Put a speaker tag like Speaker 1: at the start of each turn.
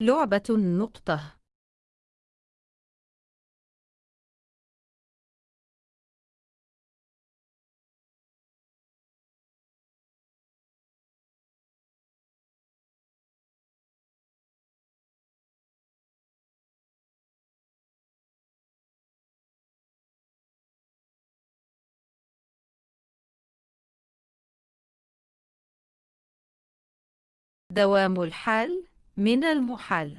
Speaker 1: لعبة نقطة دوام الحال. من المحال